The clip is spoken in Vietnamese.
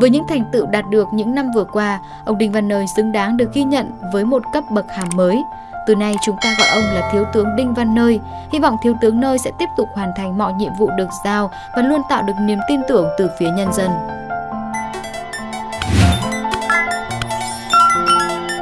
Với những thành tựu đạt được những năm vừa qua, ông Đinh Văn Nơi xứng đáng được ghi nhận với một cấp bậc hàm mới. Từ nay chúng ta gọi ông là Thiếu tướng Đinh Văn Nơi. Hy vọng Thiếu tướng Nơi sẽ tiếp tục hoàn thành mọi nhiệm vụ được giao và luôn tạo được niềm tin tưởng từ phía nhân dân.